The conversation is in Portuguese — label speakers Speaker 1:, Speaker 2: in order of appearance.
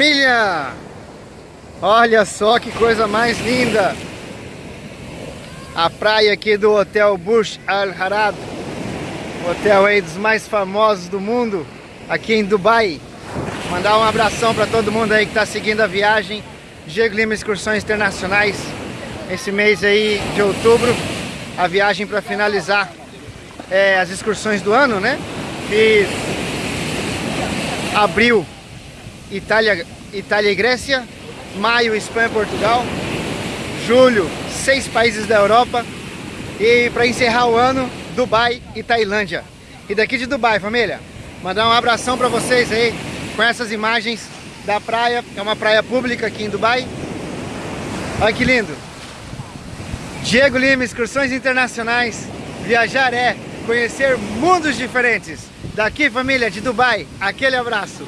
Speaker 1: Família! Olha só que coisa mais linda! A praia aqui do Hotel Bush Al Harad Hotel aí dos mais famosos do mundo Aqui em Dubai Mandar um abração para todo mundo aí que está seguindo a viagem Diego Lima Excursões Internacionais Esse mês aí de outubro A viagem para finalizar é, as excursões do ano, né? Fiz abril Itália, Itália e Grécia, maio Espanha e Portugal, julho seis países da Europa e para encerrar o ano Dubai e Tailândia. E daqui de Dubai, família, mandar um abração para vocês aí com essas imagens da praia, é uma praia pública aqui em Dubai. Olha que lindo! Diego Lima, excursões internacionais. Viajar é conhecer mundos diferentes. Daqui, família, de Dubai, aquele abraço.